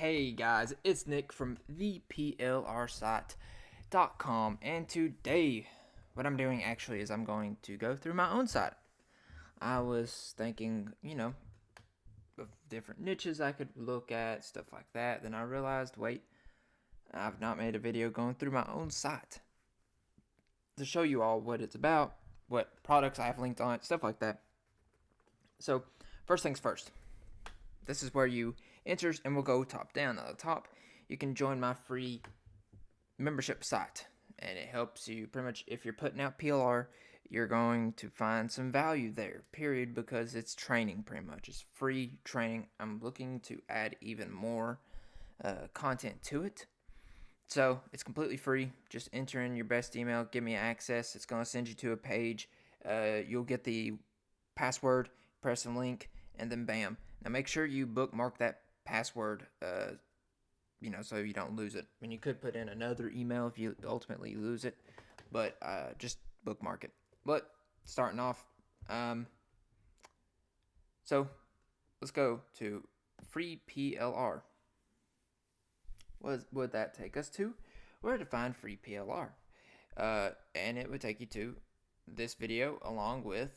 Hey guys, it's Nick from theplrsite.com and today what I'm doing actually is I'm going to go through my own site. I was thinking, you know, of different niches I could look at, stuff like that. Then I realized, wait, I've not made a video going through my own site to show you all what it's about, what products I have linked on it, stuff like that. So, first things first. This is where you enter, and we'll go top down. At the top, you can join my free membership site, and it helps you pretty much if you're putting out PLR, you're going to find some value there, period, because it's training pretty much. It's free training. I'm looking to add even more uh, content to it. So it's completely free. Just enter in your best email, give me access. It's going to send you to a page. Uh, you'll get the password, press a link, and then bam. Now make sure you bookmark that password, uh, you know, so you don't lose it. I mean, you could put in another email if you ultimately lose it, but uh, just bookmark it. But starting off, um, so let's go to free PLR. What would that take us to? Where to find free PLR. Uh, and it would take you to this video along with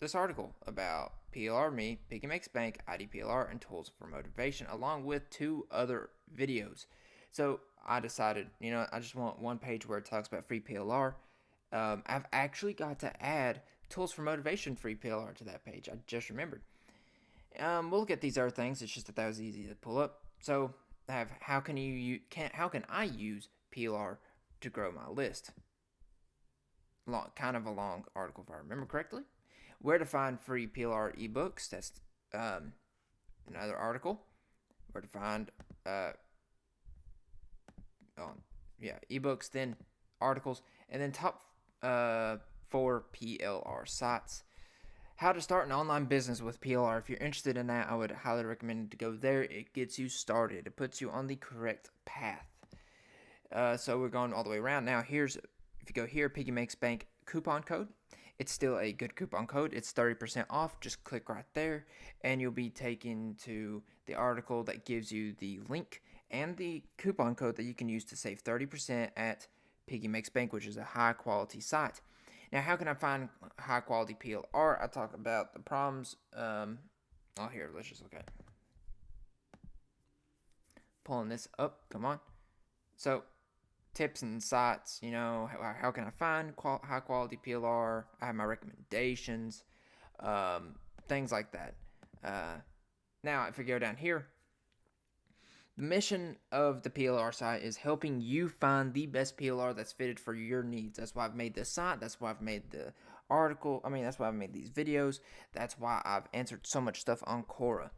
this article about PLR Me, Piggy Makes Bank, IDPLR, and Tools for Motivation, along with two other videos. So I decided, you know, I just want one page where it talks about free PLR. Um, I've actually got to add Tools for Motivation free PLR to that page. I just remembered. Um, we'll look at these other things. It's just that that was easy to pull up. So I have how can you can how can I use PLR to grow my list? Long, kind of a long article if I remember correctly where to find free PLR ebooks. That's um, another article. Where to find, uh, oh, yeah, ebooks, then articles, and then top uh, four PLR sites. How to start an online business with PLR. If you're interested in that, I would highly recommend to go there. It gets you started. It puts you on the correct path. Uh, so we're going all the way around. Now, here's if you go here, Piggy Makes Bank coupon code. It's still a good coupon code. It's 30% off. Just click right there and you'll be taken to the article that gives you the link and the coupon code that you can use to save 30% at Piggy Makes Bank, which is a high quality site. Now, how can I find high quality PLR? I talk about the problems. Um, oh, here, let's just look at it. Pulling this up, come on. So, tips and sites. You know, how, how can I find qual- high quality PLR? I have my recommendations, um, things like that. Uh, now, if we go down here, the mission of the PLR site is helping you find the best PLR that's fitted for your needs. That's why I've made this site. That's why I've made the article. I mean, that's why I've made these videos. That's why I've answered so much stuff on Quora.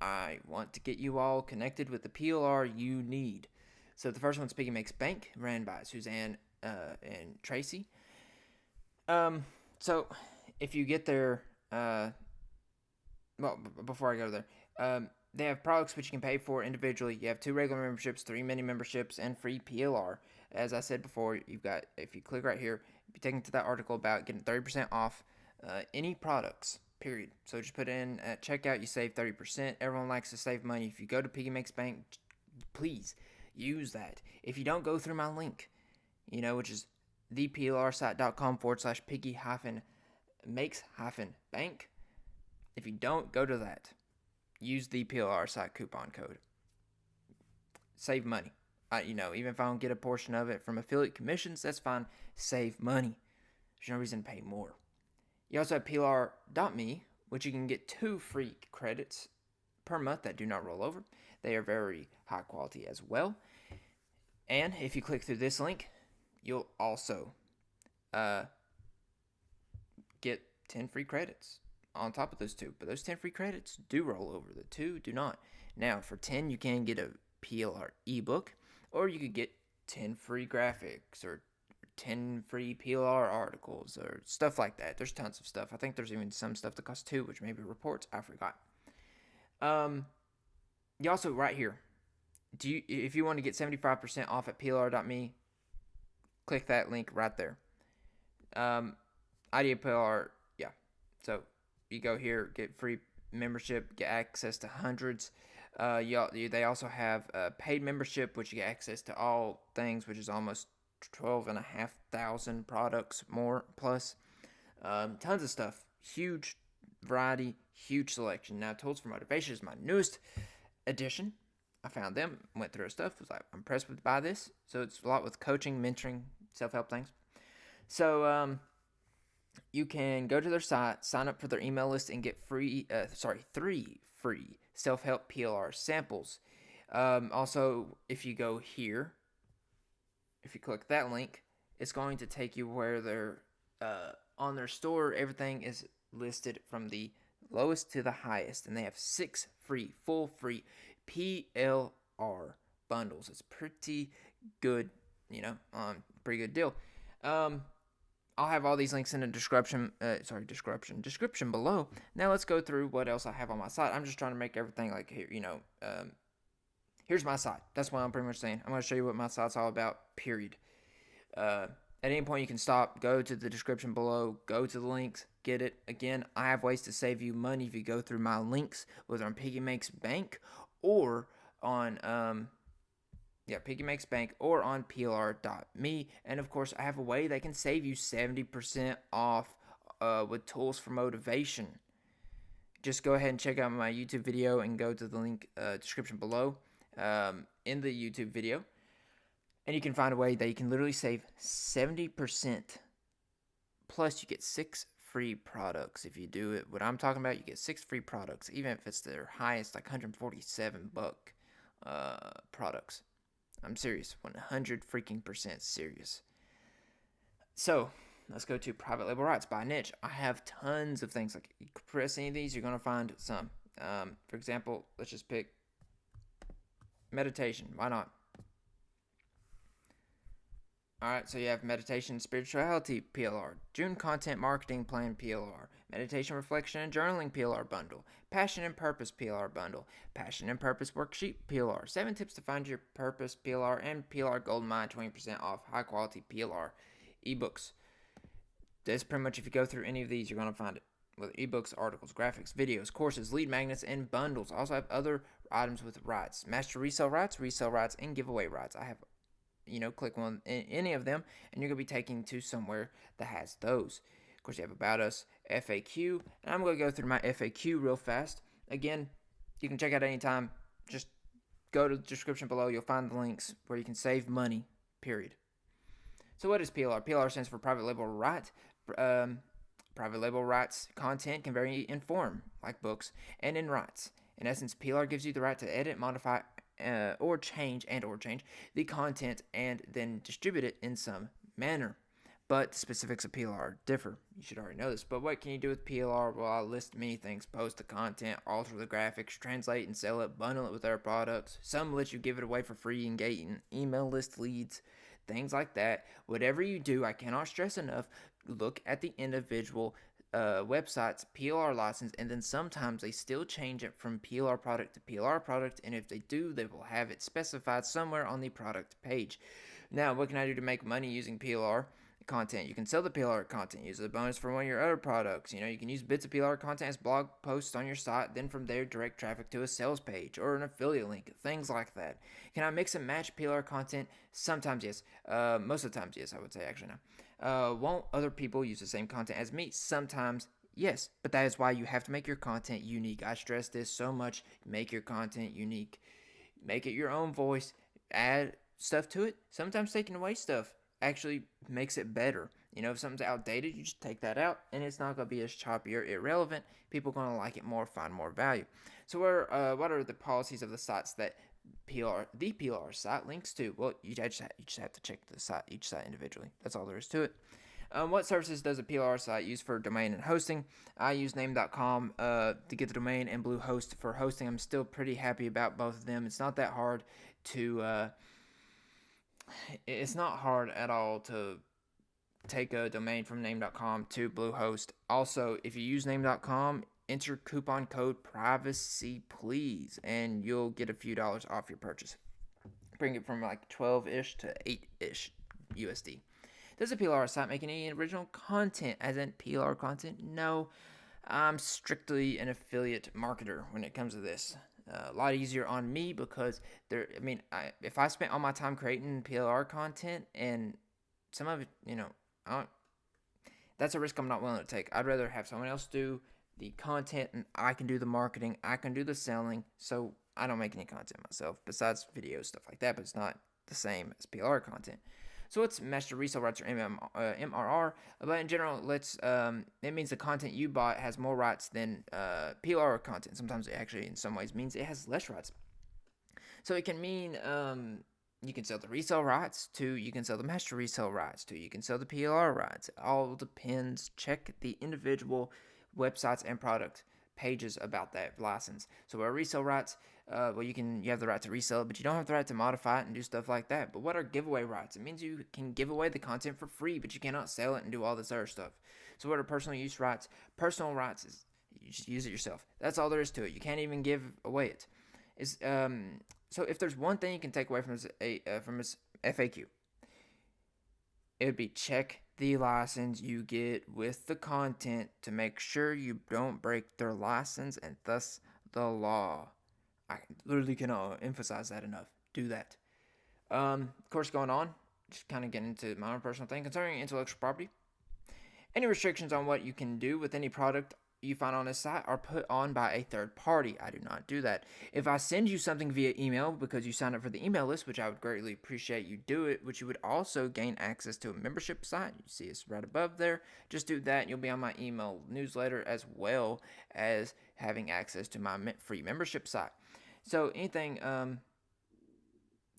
I want to get you all connected with the PLR you need. So the first one's Piggy Makes Bank, ran by Suzanne uh, and Tracy. Um, so if you get there, uh, well, b- before I go there, um, they have products which you can pay for individually. You have two regular memberships, three mini memberships, and free PLR. As I said before, you've got if you click right here, be taken to that article about getting thirty percent off uh, any products. Period. So just put in at checkout, you save thirty percent. Everyone likes to save money. If you go to Piggy Makes Bank, please use that. If you don't go through my link, you know, which is theplrsite.com forward slash piggy hyphen makes hyphen bank. If you don't go to that, use the PLR site coupon code. Save money. I, you know, even if I don't get a portion of it from affiliate commissions, that's fine. Save money. There's no reason to pay more. You also have PLR.me, which you can get two free credits per month that do not roll over. They are very high quality as well. And if you click through this link, you'll also uh, get 10 free credits on top of those two. But those 10 free credits do roll over, the two do not. Now, for 10, you can get a PLR ebook, or you could get 10 free graphics or 10 free PLR articles or stuff like that. There's tons of stuff. I think there's even some stuff that costs two, which maybe reports. I forgot. Um, you also right here. Do you if you want to get 75% off at plr.me, click that link right there. Um, IDPLR, yeah. So you go here, get free membership, get access to hundreds. Uh, y'all, they also have a paid membership, which you get access to all things, which is almost 12 and a half thousand products more plus. Um, tons of stuff. Huge variety, huge selection. Now, Tools for Motivation is my newest addition. I found them, went through stuff, was like I'm impressed with by this. So it's a lot with coaching, mentoring, self help things. So um, you can go to their site, sign up for their email list, and get free. Uh, sorry, three free self help PLR samples. Um, also, if you go here, if you click that link, it's going to take you where they're uh, on their store. Everything is listed from the lowest to the highest, and they have six free, full free PLR bundles. It's pretty good, you know, um, pretty good deal. Um, I'll have all these links in the description. Uh, sorry, description description below. Now let's go through what else I have on my site. I'm just trying to make everything like here. You know, um, here's my site. That's what I'm pretty much saying. I'm going to show you what my site's all about. Period. Uh, at any point, you can stop, go to the description below, go to the links, get it. Again, I have ways to save you money if you go through my links, whether on Piggy Makes Bank or on um, yeah, Piggy Makes Bank or on PLR.me. And of course, I have a way that can save you 70% off uh, with tools for motivation. Just go ahead and check out my YouTube video and go to the link uh, description below um, in the YouTube video. And you can find a way that you can literally save 70%. Plus, you get six free products if you do it. What I'm talking about, you get six free products, even if it's their highest, like 147 buck uh, products. I'm serious, 100 freaking percent serious. So let's go to private label rights by niche. I have tons of things. Like you press any of these, you're gonna find some. Um, for example, let's just pick meditation. Why not? All right, so you have meditation, spirituality PLR, June content marketing plan PLR, meditation reflection and journaling PLR bundle, passion and purpose PLR bundle, passion and purpose worksheet PLR, seven tips to find your purpose PLR, and PLR Gold Mine 20% off high quality PLR ebooks. That's pretty much if you go through any of these, you're going to find it. With ebooks, articles, graphics, videos, courses, lead magnets, and bundles. I also have other items with rights, master resale rights, resale rights, and giveaway rights. I have you know, click on any of them, and you're going to be taken to somewhere that has those. Of course, you have About Us, FAQ, and I'm going to go through my FAQ real fast. Again, you can check out anytime. Just go to the description below. You'll find the links where you can save money, period. So what is PLR? PLR stands for Private Label Right. Um, private label rights content can vary in form, like books, and in rights. In essence, PLR gives you the right to edit, modify, uh, or change and or change the content and then distribute it in some manner. But the specifics of PLR differ. You should already know this. But what can you do with PLR? Well, I'll list many things. Post the content, alter the graphics, translate and sell it, bundle it with other products. Some let you give it away for free and get email list leads, things like that. Whatever you do, I cannot stress enough, look at the individual uh, websites PLR license, and then sometimes they still change it from PLR product to PLR product, and if they do, they will have it specified somewhere on the product page. Now, what can I do to make money using PLR? content. You can sell the PLR content, use a bonus for one of your other products. You know, you can use bits of PLR content as blog posts on your site, then from there direct traffic to a sales page or an affiliate link, things like that. Can I mix and match PLR content? Sometimes yes. Uh, most of the times yes, I would say actually no. Uh, won't other people use the same content as me? Sometimes, yes. But that is why you have to make your content unique. I stress this so much. Make your content unique. Make it your own voice. Add stuff to it. Sometimes taking away stuff actually makes it better. You know, if something's outdated, you just take that out and it's not going to be as choppy or irrelevant. People are going to like it more, find more value. So, what are, uh, what are the policies of the sites that PLR, the PLR site links to. Well, you just, have, you just have to check the site, each site individually. That's all there is to it. Um, what services does a PLR site use for domain and hosting? I use name.com uh, to get the domain and Bluehost for hosting. I'm still pretty happy about both of them. It's not that hard to. Uh, it's not hard at all to take a domain from name.com to Bluehost. Also, if you use name.com, enter coupon code privacy please and you'll get a few dollars off your purchase bring it from like 12-ish to 8-ish usd does a plr site make any original content as in plr content no I'm strictly an affiliate marketer when it comes to this. Uh, a lot easier on me because there. I mean, I, if I spent all my time creating PLR content and some of it, you know, that's a risk I'm not willing to take. I'd rather have someone else do the content and I can do the marketing, I can do the selling. So I don't make any content myself besides video stuff like that, but it's not the same as PLR content. So it's master resale rights or MM, uh, MRR, but in general, let's um, it means the content you bought has more rights than uh, PLR content. Sometimes it actually, in some ways, means it has less rights. So it can mean um, you can sell the resale rights to you can sell the master resale rights to you can sell the PLR rights. It all depends. Check the individual websites and product pages about that license. So our resale rights uh, well, you can you have the right to resell it, but you don't have the right to modify it and do stuff like that. But what are giveaway rights? It means you can give away the content for free, but you cannot sell it and do all this other stuff. So what are personal use rights? Personal rights is you just use it yourself. That's all there is to it. You can't even give away it. Is um so if there's one thing you can take away from this uh, from this FAQ, it would be check the license you get with the content to make sure you don't break their license and thus the law. I literally cannot emphasize that enough. Do that. Um, of course, going on, just kind of getting into my own personal thing concerning intellectual property. Any restrictions on what you can do with any product you find on this site are put on by a third party. I do not do that. If I send you something via email because you signed up for the email list, which I would greatly appreciate you do it, which you would also gain access to a membership site. You see it's right above there. Just do that you'll be on my email newsletter as well as having access to my free membership site. So anything, um,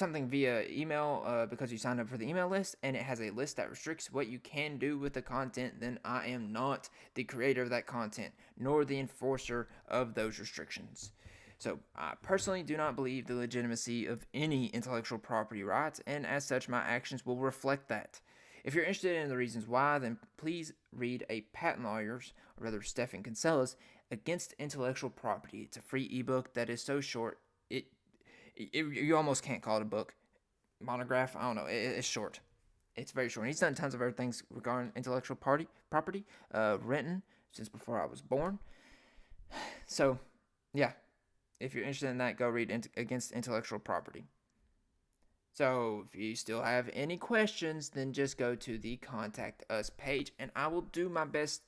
something via email uh, because you signed up for the email list and it has a list that restricts what you can do with the content, then I am not the creator of that content nor the enforcer of those restrictions. So, I personally do not believe the legitimacy of any intellectual property rights, and as such, my actions will reflect that. If you're interested in the reasons why, then please read a patent lawyer's, or rather Stephan Kinsella's, Against Intellectual Property. It's a free ebook that is so short, it, you almost can't call it a book. Monograph, I don't know, it, it's short. It's very short. He's done tons of other things regarding intellectual party, property, uh, written since before I was born. So, yeah, if you're interested in that, go read Against Intellectual Property. So, if you still have any questions, then just go to the Contact Us page, and I will do my best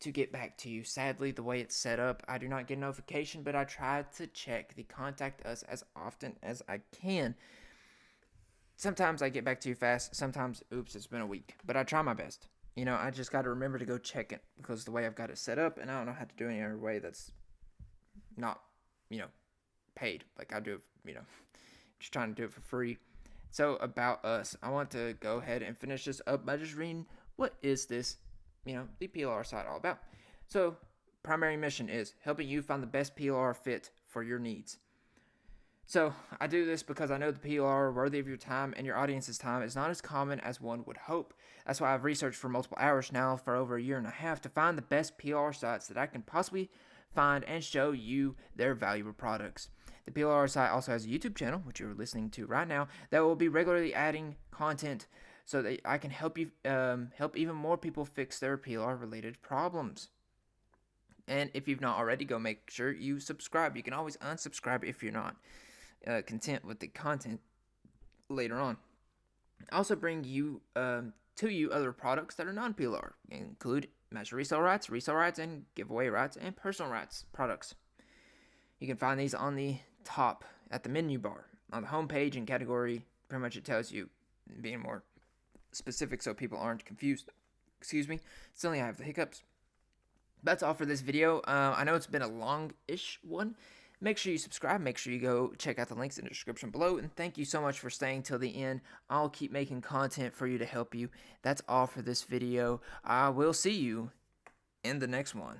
to get back to you. Sadly, the way it's set up, I do not get notification, but I try to check the contact us as often as I can. Sometimes I get back to you fast, sometimes, oops, it's been a week, but I try my best. You know, I just got to remember to go check it because the way I've got it set up, and I don't know how to do it any other way that's not, you know, paid. Like I do you know, just trying to do it for free. So, about us, I want to go ahead and finish this up by just reading what is this you know, the PLR site all about. So, primary mission is helping you find the best PLR fit for your needs. So, I do this because I know the PLR worthy of your time and your audience's time is not as common as one would hope. That's why I've researched for multiple hours now for over a year and a half to find the best PLR sites that I can possibly find and show you their valuable products. The PLR site also has a YouTube channel, which you're listening to right now, that will be regularly adding content so that I can help you um, help even more people fix their PLR related problems. And if you've not already, go make sure you subscribe. You can always unsubscribe if you're not uh, content with the content later on. I also bring you um, to you other products that are non-PLR, include master resale rights, resale rights, and giveaway rights, and personal rights products. You can find these on the top at the menu bar on the home page and category. Pretty much, it tells you being more specific so people aren't confused. Excuse me. Suddenly I have the hiccups. That's all for this video. Uh, I know it's been a long-ish one. Make sure you subscribe. Make sure you go check out the links in the description below. And thank you so much for staying till the end. I'll keep making content for you to help you. That's all for this video. I will see you in the next one.